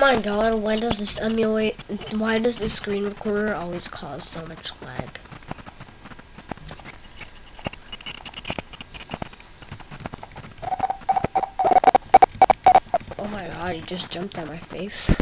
my god, why does this emulate, why does this screen recorder always cause so much lag? Oh my god, he just jumped at my face.